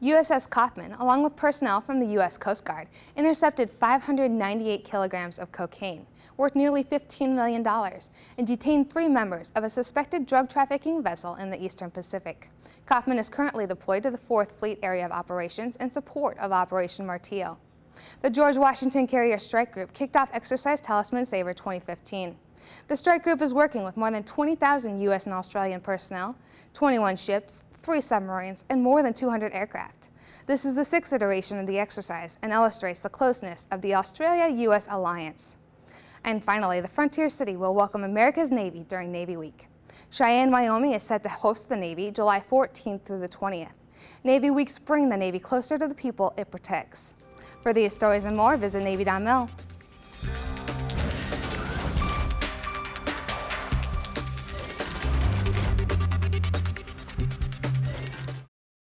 USS Kauffman, along with personnel from the U.S. Coast Guard, intercepted 598 kilograms of cocaine, worth nearly $15 million, and detained three members of a suspected drug trafficking vessel in the Eastern Pacific. Kauffman is currently deployed to the 4th Fleet Area of Operations in support of Operation Martillo. The George Washington Carrier Strike Group kicked off Exercise Talisman Sabre 2015. The strike group is working with more than 20,000 U.S. and Australian personnel, 21 ships, three submarines, and more than 200 aircraft. This is the sixth iteration of the exercise and illustrates the closeness of the Australia-U.S. alliance. And finally, the Frontier City will welcome America's Navy during Navy Week. Cheyenne, Wyoming is set to host the Navy July 14th through the 20th. Navy Weeks bring the Navy closer to the people it protects. For these stories and more, visit Navy.mil.